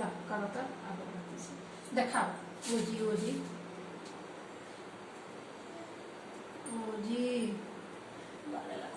ला करो तो अगरबत्ती से दिखाओ ओजी ओजी ओजी बारे लाख